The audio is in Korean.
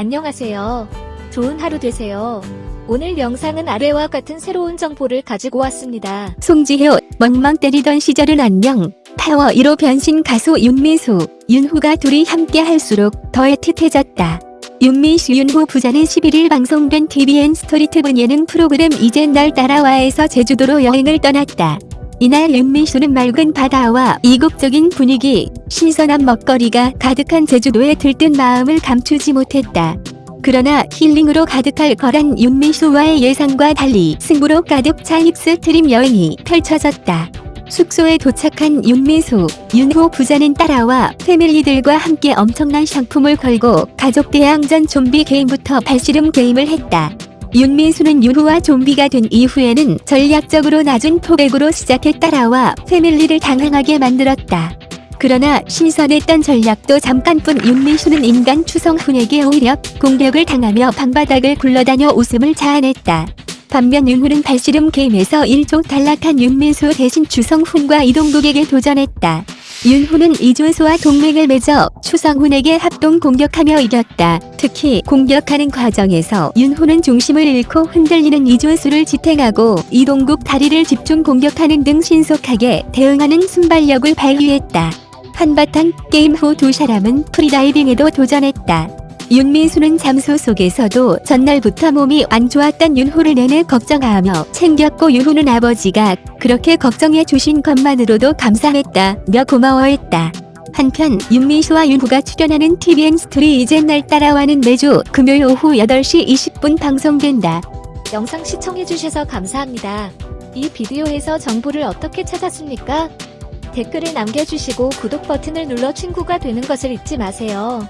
안녕하세요. 좋은 하루 되세요. 오늘 영상은 아래와 같은 새로운 정보를 가지고 왔습니다. 송지효, 멍멍 때리던 시절은 안녕. 파워 E로 변신 가수 윤민수, 윤후가 둘이 함께 할수록 더 애틋해졌다. 윤민수 윤후 부자는 11일 방송된 tvN 스토리트분 예능 프로그램 이젠 날 따라와에서 제주도로 여행을 떠났다. 이날 윤민수는 맑은 바다와 이국적인 분위기, 신선한 먹거리가 가득한 제주도에 들뜬 마음을 감추지 못했다. 그러나 힐링으로 가득할 거란 윤미수와의 예상과 달리 승부로 가득 차 힙스트림 여행이 펼쳐졌다. 숙소에 도착한 윤미수, 윤호 부자는 따라와 패밀리들과 함께 엄청난 상품을 걸고 가족 대항전 좀비 게임부터 발씨름 게임을 했다. 윤민수는 윤호와 좀비가 된 이후에는 전략적으로 낮은 포백으로 시작해 따라와 패밀리를 당황하게 만들었다. 그러나 신선했던 전략도 잠깐뿐 윤민수는 인간 추성훈에게 오히려 공격을 당하며 방바닥을 굴러다녀 웃음을 자아냈다. 반면 윤후는 발씨름 게임에서 1초 탈락한 윤민수 대신 추성훈과 이동국에게 도전했다. 윤후는 이준수와 동맹을 맺어 추성훈에게 합동 공격하며 이겼다. 특히 공격하는 과정에서 윤후는 중심을 잃고 흔들리는 이준수를 지탱하고 이동국 다리를 집중 공격하는 등 신속하게 대응하는 순발력을 발휘했다. 한바탕 게임 후 두 사람은 프리다이빙에도 도전했다. 윤민수는 잠수 속에서도 전날부터 몸이 안 좋았던 윤호를 내내 걱정하며 챙겼고 윤호는 아버지가 그렇게 걱정해 주신 것만으로도 감사했다며 고마워했다. 한편 윤민수와 윤호가 출연하는 TVN 스토리 이젠 날 따라와는 매주 금요일 오후 8시 20분 방송된다. 영상 시청해주셔서 감사합니다. 이 비디오에서 정보를 어떻게 찾았습니까? 댓글을 남겨주시고 구독 버튼을 눌러 친구가 되는 것을 잊지 마세요.